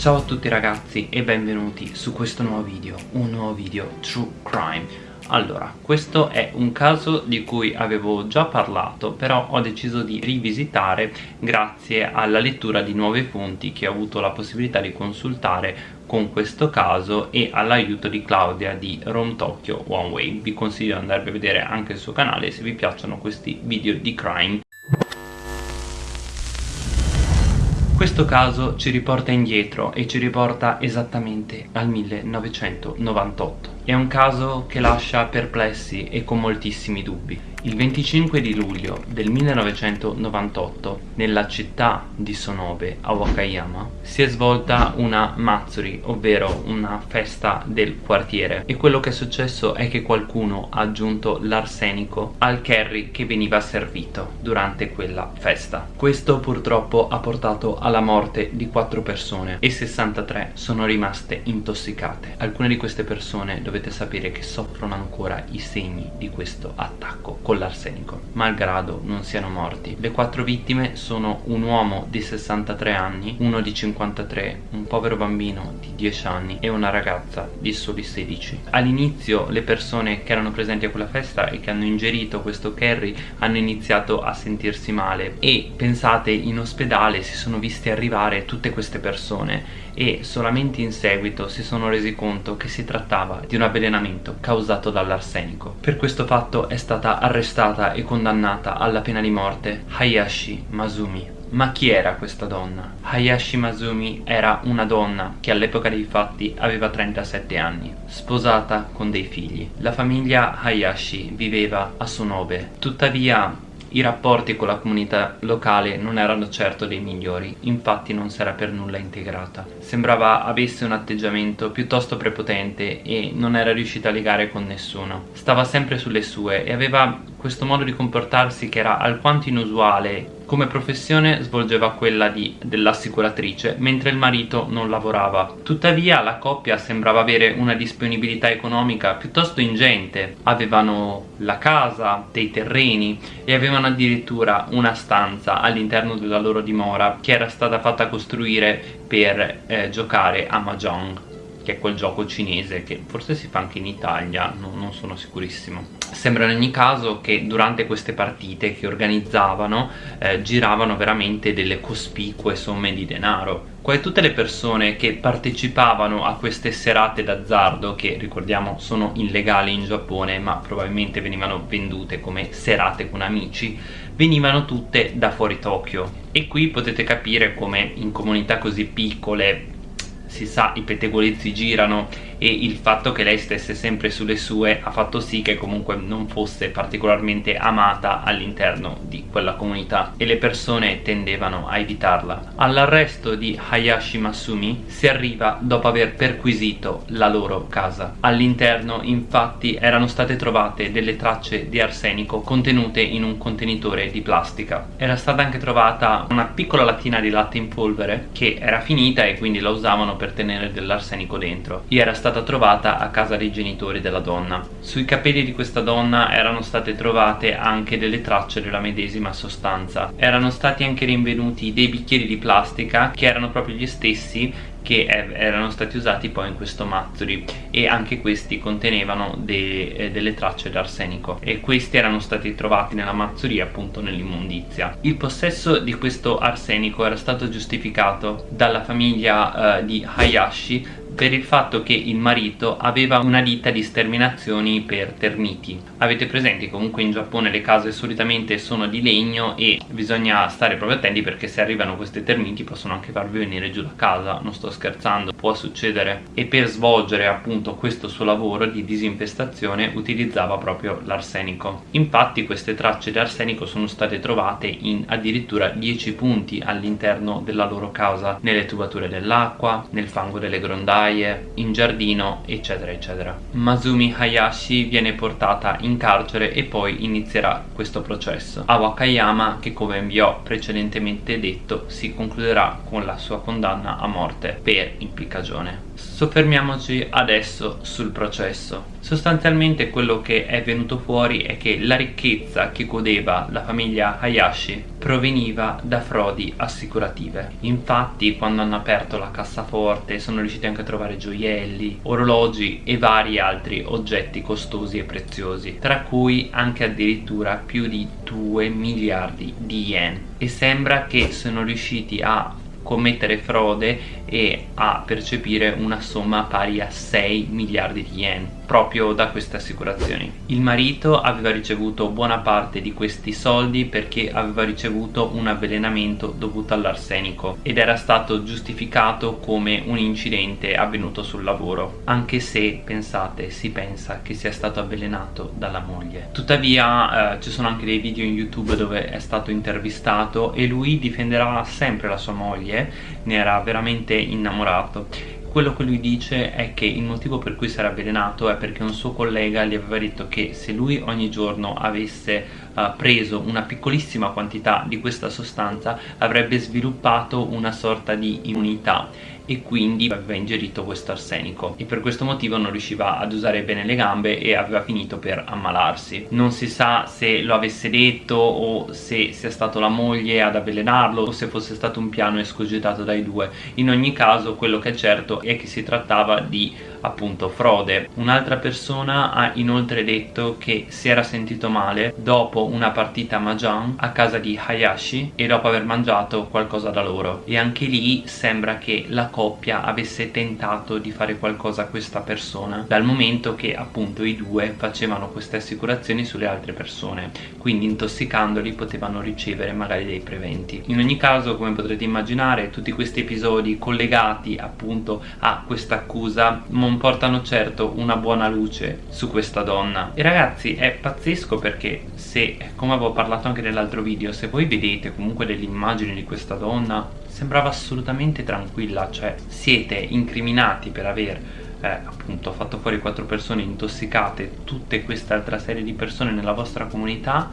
Ciao a tutti ragazzi e benvenuti su questo nuovo video, un nuovo video True Crime allora, questo è un caso di cui avevo già parlato, però ho deciso di rivisitare grazie alla lettura di nuove fonti che ho avuto la possibilità di consultare con questo caso e all'aiuto di Claudia di Rome Tokyo One Way. Vi consiglio di andare a vedere anche il suo canale se vi piacciono questi video di crime. Questo caso ci riporta indietro e ci riporta esattamente al 1998. È un caso che lascia perplessi e con moltissimi dubbi. Il 25 di luglio del 1998 nella città di Sonobe a Wakayama si è svolta una Matsuri ovvero una festa del quartiere. E quello che è successo è che qualcuno ha aggiunto l'arsenico al curry che veniva servito durante quella festa. Questo purtroppo ha portato alla morte di 4 persone e 63 sono rimaste intossicate. Alcune di queste persone dovete sapere che soffrono ancora i segni di questo attacco con l'arsenico, malgrado non siano morti. Le quattro vittime sono un uomo di 63 anni, uno di 53, un povero bambino di 10 anni e una ragazza di soli 16. All'inizio le persone che erano presenti a quella festa e che hanno ingerito questo curry hanno iniziato a sentirsi male e pensate in ospedale si sono viste arrivare tutte queste persone e solamente in seguito si sono resi conto che si trattava di un avvelenamento causato dall'arsenico. Per questo fatto è stata arrestata e condannata alla pena di morte Hayashi Masumi. Ma chi era questa donna? Hayashi Masumi era una donna che all'epoca dei fatti aveva 37 anni, sposata con dei figli. La famiglia Hayashi viveva a Sonobe, tuttavia i rapporti con la comunità locale non erano certo dei migliori, infatti non si era per nulla integrata. Sembrava avesse un atteggiamento piuttosto prepotente e non era riuscita a legare con nessuno. Stava sempre sulle sue e aveva questo modo di comportarsi che era alquanto inusuale come professione svolgeva quella dell'assicuratrice, mentre il marito non lavorava. Tuttavia la coppia sembrava avere una disponibilità economica piuttosto ingente. Avevano la casa, dei terreni e avevano addirittura una stanza all'interno della loro dimora che era stata fatta costruire per eh, giocare a Mahjong che è quel gioco cinese che forse si fa anche in Italia, no, non sono sicurissimo. Sembra in ogni caso che durante queste partite che organizzavano eh, giravano veramente delle cospicue somme di denaro. Quasi tutte le persone che partecipavano a queste serate d'azzardo, che ricordiamo sono illegali in Giappone ma probabilmente venivano vendute come serate con amici, venivano tutte da fuori Tokyo. E qui potete capire come in comunità così piccole si sa i pettegolezzi girano e il fatto che lei stesse sempre sulle sue ha fatto sì che comunque non fosse particolarmente amata all'interno di quella comunità e le persone tendevano a evitarla. All'arresto di Hayashi Masumi si arriva dopo aver perquisito la loro casa. All'interno infatti erano state trovate delle tracce di arsenico contenute in un contenitore di plastica. Era stata anche trovata una piccola lattina di latte in polvere che era finita e quindi la usavano per tenere dell'arsenico dentro. E era stata stata trovata a casa dei genitori della donna. Sui capelli di questa donna erano state trovate anche delle tracce della medesima sostanza. Erano stati anche rinvenuti dei bicchieri di plastica che erano proprio gli stessi che erano stati usati poi in questo mazzuri e anche questi contenevano de eh, delle tracce d'arsenico e questi erano stati trovati nella mazzuria appunto nell'immondizia il possesso di questo arsenico era stato giustificato dalla famiglia eh, di Hayashi per il fatto che il marito aveva una ditta di sterminazioni per termiti avete presente comunque in Giappone le case solitamente sono di legno e bisogna stare proprio attenti perché se arrivano questi termiti possono anche farvi venire giù la casa. Non sto scherzando può succedere. E per svolgere appunto questo suo lavoro di disinfestazione utilizzava proprio l'arsenico. Infatti queste tracce di arsenico sono state trovate in addirittura 10 punti all'interno della loro casa nelle tubature dell'acqua nel fango delle grondaie ghiaie, in giardino eccetera eccetera. Masumi Hayashi viene portata in carcere e poi inizierà questo processo. A Wakayama che come vi ho precedentemente detto si concluderà con la sua condanna a morte per impiccagione. Soffermiamoci adesso sul processo Sostanzialmente quello che è venuto fuori è che la ricchezza che godeva la famiglia Hayashi proveniva da frodi assicurative. Infatti quando hanno aperto la cassaforte sono riusciti anche a trovare gioielli, orologi e vari altri oggetti costosi e preziosi, tra cui anche addirittura più di 2 miliardi di yen. E sembra che sono riusciti a commettere frode e a percepire una somma pari a 6 miliardi di yen proprio da queste assicurazioni. Il marito aveva ricevuto buona parte di questi soldi perché aveva ricevuto un avvelenamento dovuto all'arsenico ed era stato giustificato come un incidente avvenuto sul lavoro, anche se, pensate, si pensa che sia stato avvelenato dalla moglie. Tuttavia eh, ci sono anche dei video in YouTube dove è stato intervistato e lui difenderà sempre la sua moglie, ne era veramente innamorato quello che lui dice è che il motivo per cui si era avvelenato è perché un suo collega gli aveva detto che se lui ogni giorno avesse preso una piccolissima quantità di questa sostanza avrebbe sviluppato una sorta di immunità e quindi aveva ingerito questo arsenico. E per questo motivo non riusciva ad usare bene le gambe e aveva finito per ammalarsi. Non si sa se lo avesse detto o se sia stato la moglie ad avvelenarlo o se fosse stato un piano escogitato dai due. In ogni caso quello che è certo è che si trattava di appunto frode. Un'altra persona ha inoltre detto che si era sentito male dopo una partita Mahjong a casa di Hayashi e dopo aver mangiato qualcosa da loro. E anche lì sembra che la coppia avesse tentato di fare qualcosa a questa persona dal momento che appunto i due facevano queste assicurazioni sulle altre persone. Quindi intossicandoli potevano ricevere magari dei preventi. In ogni caso come potrete immaginare tutti questi episodi collegati appunto a questa accusa non portano certo una buona luce su questa donna. E ragazzi è pazzesco perché se come avevo parlato anche nell'altro video se voi vedete comunque delle immagini di questa donna sembrava assolutamente tranquilla cioè siete incriminati per aver eh, appunto fatto fuori quattro persone intossicate tutte questa altra serie di persone nella vostra comunità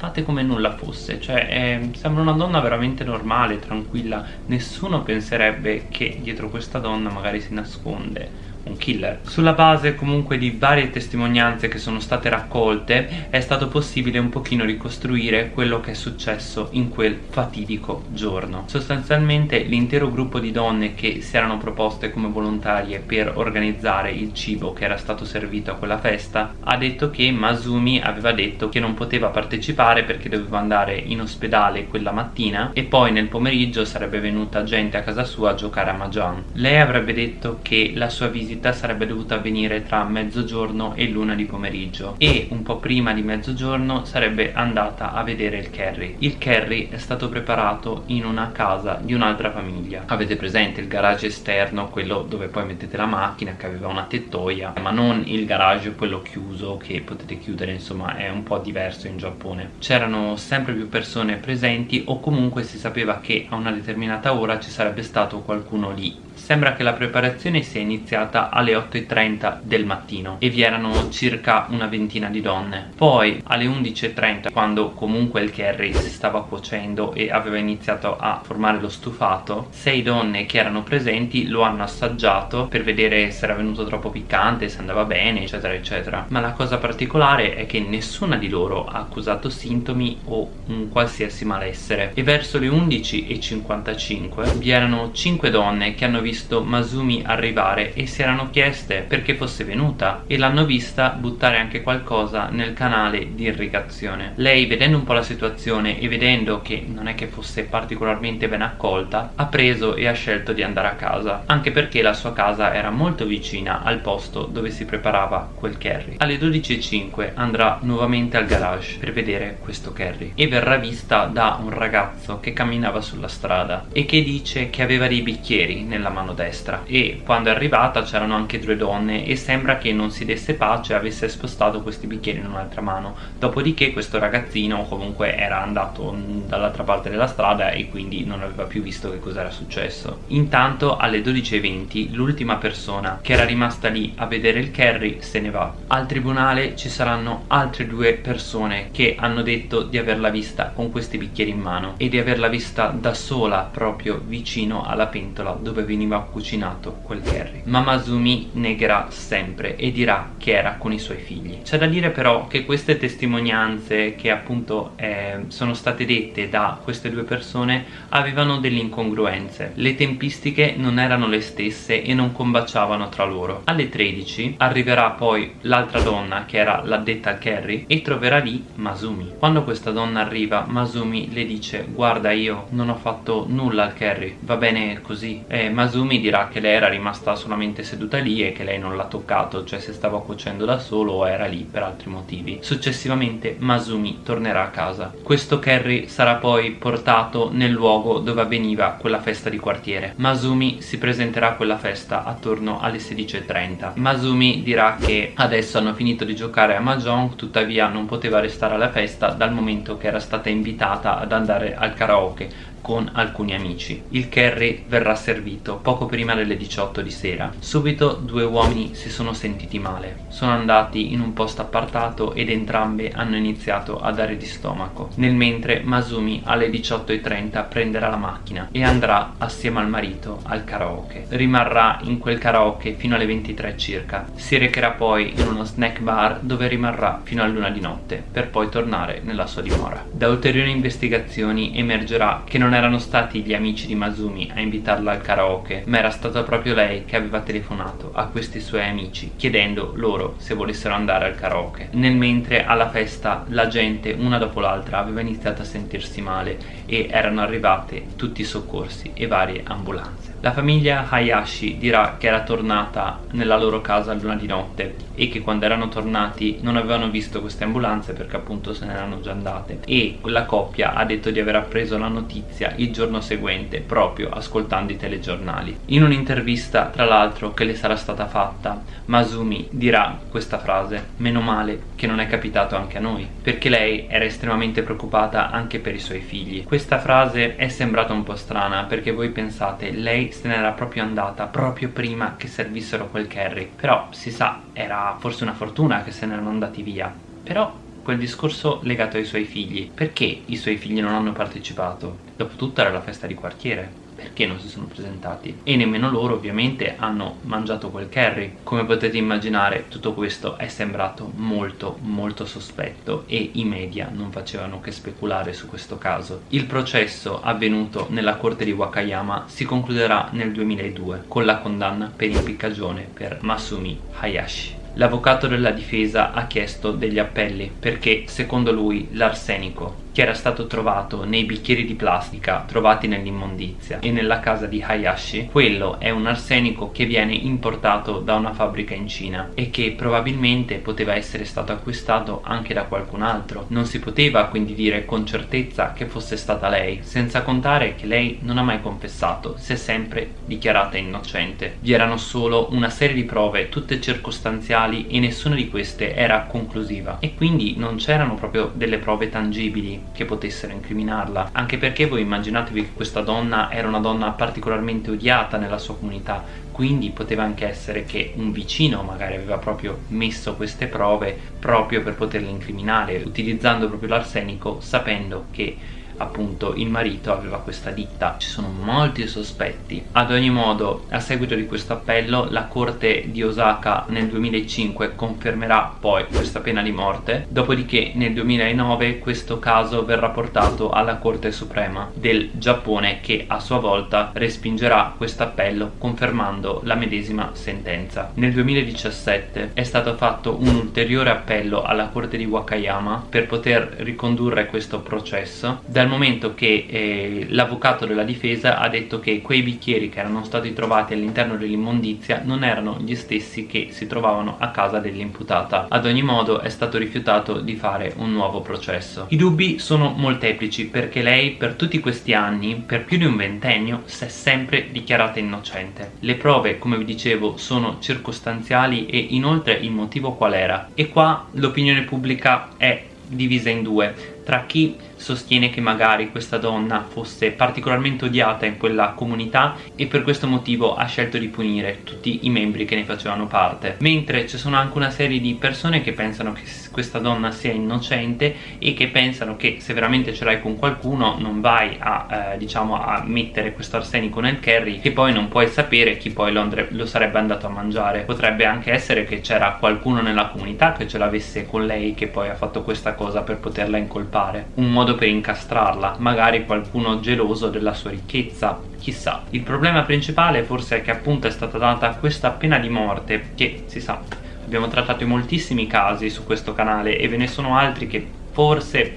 fate come nulla fosse cioè eh, sembra una donna veramente normale, tranquilla. Nessuno penserebbe che dietro questa donna magari si nasconde un killer. Sulla base comunque di varie testimonianze che sono state raccolte è stato possibile un pochino ricostruire quello che è successo in quel fatidico giorno. Sostanzialmente l'intero gruppo di donne che si erano proposte come volontarie per organizzare il cibo che era stato servito a quella festa ha detto che Masumi aveva detto che non poteva partecipare perché doveva andare in ospedale quella mattina e poi nel pomeriggio sarebbe venuta gente a casa sua a giocare a Mahjong. Lei avrebbe detto che la sua visita visita sarebbe dovuta avvenire tra mezzogiorno e l'una di pomeriggio e un po' prima di mezzogiorno sarebbe andata a vedere il Kerry. Il Kerry è stato preparato in una casa di un'altra famiglia. Avete presente il garage esterno, quello dove poi mettete la macchina che aveva una tettoia, ma non il garage quello chiuso che potete chiudere, insomma è un po' diverso in Giappone. C'erano sempre più persone presenti o comunque si sapeva che a una determinata ora ci sarebbe stato qualcuno lì Sembra che la preparazione sia iniziata alle 8.30 del mattino e vi erano circa una ventina di donne. Poi alle 11.30 quando comunque il curry si stava cuocendo e aveva iniziato a formare lo stufato, sei donne che erano presenti lo hanno assaggiato per vedere se era venuto troppo piccante, se andava bene eccetera eccetera. Ma la cosa particolare è che nessuna di loro ha accusato sintomi o un qualsiasi malessere e verso le 11.55 vi erano 5 donne che hanno visto visto Masumi arrivare e si erano chieste perché fosse venuta e l'hanno vista buttare anche qualcosa nel canale di irrigazione. Lei vedendo un po' la situazione e vedendo che non è che fosse particolarmente ben accolta ha preso e ha scelto di andare a casa anche perché la sua casa era molto vicina al posto dove si preparava quel curry. Alle 12.05 andrà nuovamente al garage per vedere questo curry e verrà vista da un ragazzo che camminava sulla strada e che dice che aveva dei bicchieri nella mano mano destra. E quando è arrivata c'erano anche due donne e sembra che non si desse pace e avesse spostato questi bicchieri in un'altra mano. Dopodiché questo ragazzino comunque era andato dall'altra parte della strada e quindi non aveva più visto che cosa era successo. Intanto alle 12.20 l'ultima persona che era rimasta lì a vedere il Kerry se ne va. Al tribunale ci saranno altre due persone che hanno detto di averla vista con questi bicchieri in mano e di averla vista da sola proprio vicino alla pentola dove veniva cucinato quel curry. Ma Masumi negherà sempre e dirà che era con i suoi figli. C'è da dire però che queste testimonianze che appunto eh, sono state dette da queste due persone avevano delle incongruenze. Le tempistiche non erano le stesse e non combaciavano tra loro. Alle 13 arriverà poi l'altra donna che era l'addetta al curry e troverà lì Masumi. Quando questa donna arriva Masumi le dice guarda io non ho fatto nulla al curry, va bene così. E Masumi dirà che lei era rimasta solamente seduta lì e che lei non l'ha toccato, cioè se stava cuocendo da solo o era lì per altri motivi. Successivamente Masumi tornerà a casa. Questo curry sarà poi portato nel luogo dove avveniva quella festa di quartiere. Masumi si presenterà a quella festa attorno alle 16.30. Masumi dirà che adesso hanno finito di giocare a Mahjong, tuttavia non poteva restare alla festa dal momento che era stata invitata ad andare al karaoke con alcuni amici. Il curry verrà servito poco prima delle 18 di sera. Subito due uomini si sono sentiti male. Sono andati in un posto appartato ed entrambi hanno iniziato a dare di stomaco. Nel mentre Masumi alle 18.30 prenderà la macchina e andrà assieme al marito al karaoke. Rimarrà in quel karaoke fino alle 23 circa. Si recherà poi in uno snack bar dove rimarrà fino a luna di notte per poi tornare nella sua dimora. Da ulteriori investigazioni emergerà che non non erano stati gli amici di Masumi a invitarla al karaoke, ma era stata proprio lei che aveva telefonato a questi suoi amici chiedendo loro se volessero andare al karaoke. Nel mentre alla festa la gente una dopo l'altra aveva iniziato a sentirsi male e erano arrivate tutti i soccorsi e varie ambulanze. La famiglia Hayashi dirà che era tornata nella loro casa luna di notte e che quando erano tornati non avevano visto queste ambulanze perché appunto se ne erano già andate e la coppia ha detto di aver appreso la notizia il giorno seguente proprio ascoltando i telegiornali. In un'intervista tra l'altro che le sarà stata fatta Masumi dirà questa frase meno male che non è capitato anche a noi perché lei era estremamente preoccupata anche per i suoi figli. Questa frase è sembrata un po' strana perché voi pensate lei se n'era proprio andata proprio prima che servissero quel carry però si sa era forse una fortuna che se ne erano andati via però quel discorso legato ai suoi figli. Perché i suoi figli non hanno partecipato? dopotutto era la festa di quartiere. Perché non si sono presentati? E nemmeno loro ovviamente hanno mangiato quel curry. Come potete immaginare tutto questo è sembrato molto molto sospetto e i media non facevano che speculare su questo caso. Il processo avvenuto nella corte di Wakayama si concluderà nel 2002 con la condanna per impiccagione per Masumi Hayashi L'avvocato della difesa ha chiesto degli appelli perché, secondo lui, l'arsenico che era stato trovato nei bicchieri di plastica trovati nell'immondizia e nella casa di Hayashi, quello è un arsenico che viene importato da una fabbrica in Cina e che probabilmente poteva essere stato acquistato anche da qualcun altro. Non si poteva quindi dire con certezza che fosse stata lei, senza contare che lei non ha mai confessato, si è sempre dichiarata innocente. Vi erano solo una serie di prove, tutte circostanziali e nessuna di queste era conclusiva e quindi non c'erano proprio delle prove tangibili che potessero incriminarla. Anche perché voi immaginatevi che questa donna era una donna particolarmente odiata nella sua comunità quindi poteva anche essere che un vicino magari aveva proprio messo queste prove proprio per poterla incriminare utilizzando proprio l'arsenico sapendo che appunto il marito aveva questa ditta. Ci sono molti sospetti. Ad ogni modo a seguito di questo appello la corte di Osaka nel 2005 confermerà poi questa pena di morte. Dopodiché nel 2009 questo caso verrà portato alla corte suprema del Giappone che a sua volta respingerà questo appello confermando la medesima sentenza. Nel 2017 è stato fatto un ulteriore appello alla corte di Wakayama per poter ricondurre questo processo dal momento che eh, l'avvocato della difesa ha detto che quei bicchieri che erano stati trovati all'interno dell'immondizia non erano gli stessi che si trovavano a casa dell'imputata. Ad ogni modo è stato rifiutato di fare un nuovo processo. I dubbi sono molteplici perché lei per tutti questi anni, per più di un ventennio, si è sempre dichiarata innocente. Le prove, come vi dicevo, sono circostanziali e inoltre il motivo qual era? E qua l'opinione pubblica è divisa in due tra chi sostiene che magari questa donna fosse particolarmente odiata in quella comunità e per questo motivo ha scelto di punire tutti i membri che ne facevano parte. Mentre ci sono anche una serie di persone che pensano che questa donna sia innocente e che pensano che se veramente ce l'hai con qualcuno non vai a, eh, diciamo, a mettere questo arsenico nel curry che poi non puoi sapere chi poi lo, lo sarebbe andato a mangiare. Potrebbe anche essere che c'era qualcuno nella comunità che ce l'avesse con lei che poi ha fatto questa cosa per poterla incolpare. Un modo per incastrarla magari qualcuno geloso della sua ricchezza chissà. Il problema principale forse è che appunto è stata data questa pena di morte che si sa abbiamo trattato moltissimi casi su questo canale e ve ne sono altri che forse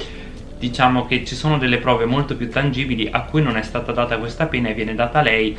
diciamo che ci sono delle prove molto più tangibili a cui non è stata data questa pena e viene data lei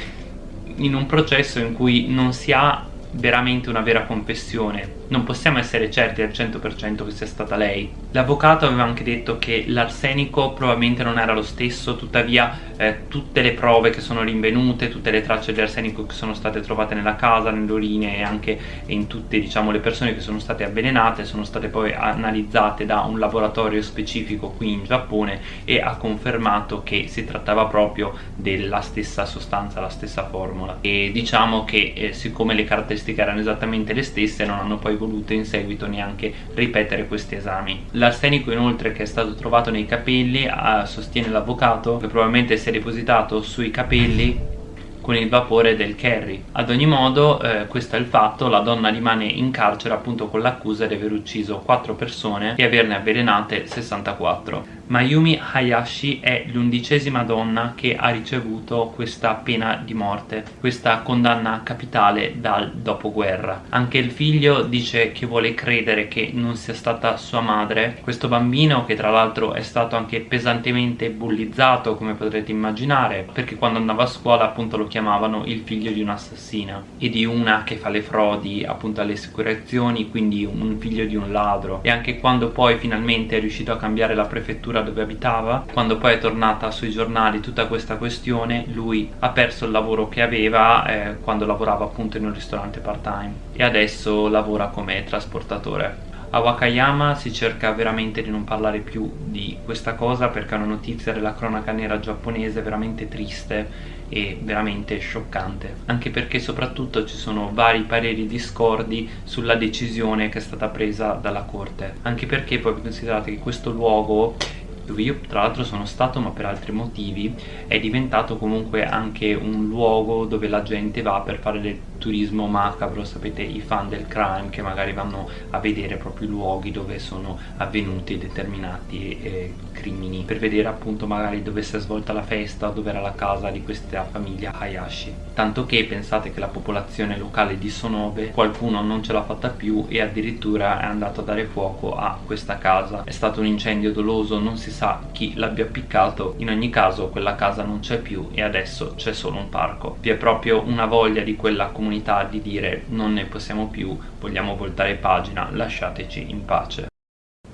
in un processo in cui non si ha veramente una vera confessione non possiamo essere certi al 100% che sia stata lei. L'avvocato aveva anche detto che l'arsenico probabilmente non era lo stesso tuttavia eh, tutte le prove che sono rinvenute tutte le tracce di arsenico che sono state trovate nella casa, nelle urine e anche in tutte diciamo le persone che sono state avvelenate sono state poi analizzate da un laboratorio specifico qui in Giappone e ha confermato che si trattava proprio della stessa sostanza, la stessa formula. E diciamo che eh, siccome le caratteristiche erano esattamente le stesse non hanno poi poi volute in seguito neanche ripetere questi esami. L'arsenico inoltre che è stato trovato nei capelli eh, sostiene l'avvocato che probabilmente si è depositato sui capelli con il vapore del curry. Ad ogni modo, eh, questo è il fatto, la donna rimane in carcere appunto con l'accusa di aver ucciso 4 persone e averne avvelenate 64. Mayumi Hayashi è l'undicesima donna che ha ricevuto questa pena di morte, questa condanna capitale dal dopoguerra. Anche il figlio dice che vuole credere che non sia stata sua madre. Questo bambino, che tra l'altro è stato anche pesantemente bullizzato, come potrete immaginare, perché quando andava a scuola appunto lo chiamavano il figlio di un'assassina e di una che fa le frodi appunto alle assicurazioni, quindi un figlio di un ladro. E anche quando poi finalmente è riuscito a cambiare la prefettura struttura dove abitava. Quando poi è tornata sui giornali tutta questa questione lui ha perso il lavoro che aveva eh, quando lavorava appunto in un ristorante part time e adesso lavora come trasportatore. A Wakayama si cerca veramente di non parlare più di questa cosa perché è una notizia della cronaca nera giapponese veramente triste e veramente scioccante. Anche perché soprattutto ci sono vari pareri discordi sulla decisione che è stata presa dalla corte. Anche perché poi considerate che questo luogo dove io tra l'altro sono stato ma per altri motivi è diventato comunque anche un luogo dove la gente va per fare del turismo macabro. Sapete i fan del crime che magari vanno a vedere proprio i luoghi dove sono avvenuti determinati eh, crimini per vedere appunto magari dove si è svolta la festa dove era la casa di questa famiglia Hayashi. Tanto che pensate che la popolazione locale di Sonobe qualcuno non ce l'ha fatta più e addirittura è andato a dare fuoco a questa casa. È stato un incendio doloso non si sa chi l'abbia appiccato in ogni caso quella casa non c'è più e adesso c'è solo un parco. Vi è proprio una voglia di quella comunità di dire non ne possiamo più vogliamo voltare pagina lasciateci in pace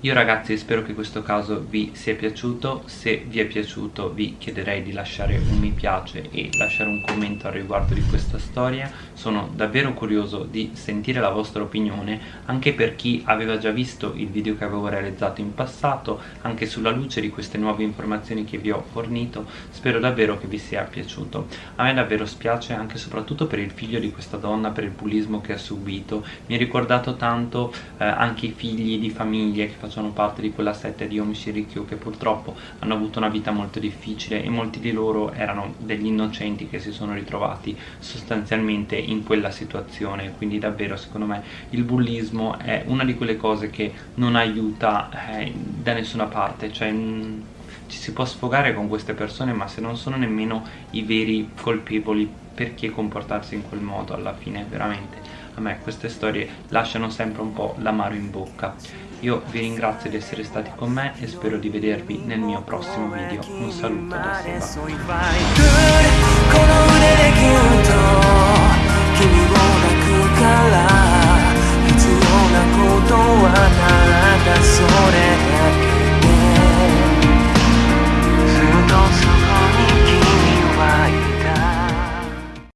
io ragazzi spero che questo caso vi sia piaciuto, se vi è piaciuto vi chiederei di lasciare un mi piace e lasciare un commento al riguardo di questa storia, sono davvero curioso di sentire la vostra opinione anche per chi aveva già visto il video che avevo realizzato in passato, anche sulla luce di queste nuove informazioni che vi ho fornito, spero davvero che vi sia piaciuto. A me davvero spiace anche e soprattutto per il figlio di questa donna, per il bullismo che ha subito, mi ha ricordato tanto eh, anche i figli di famiglie che facevano facciano parte di quella setta di Omishi Rikyu che purtroppo hanno avuto una vita molto difficile e molti di loro erano degli innocenti che si sono ritrovati sostanzialmente in quella situazione. Quindi davvero secondo me il bullismo è una di quelle cose che non aiuta eh, da nessuna parte. Cioè mm, ci si può sfogare con queste persone ma se non sono nemmeno i veri colpevoli perché comportarsi in quel modo alla fine? Veramente a me queste storie lasciano sempre un po' l'amaro in bocca io vi ringrazio di essere stati con me e spero di vedervi nel mio prossimo video. Un saluto da Seba.